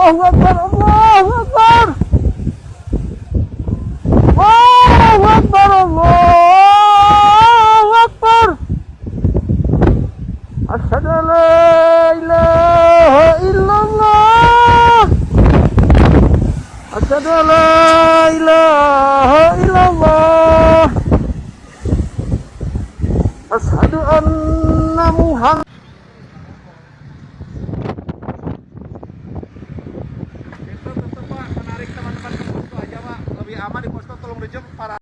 Allahu Akbar Allahu Akbar. Allahu Akbar Allahu Akbar. Asyhadu an la ilaha illallah. Asyhadu an la ilaha illallah. Asyhadu anna Muhammad aman di posko Tulung Rejo para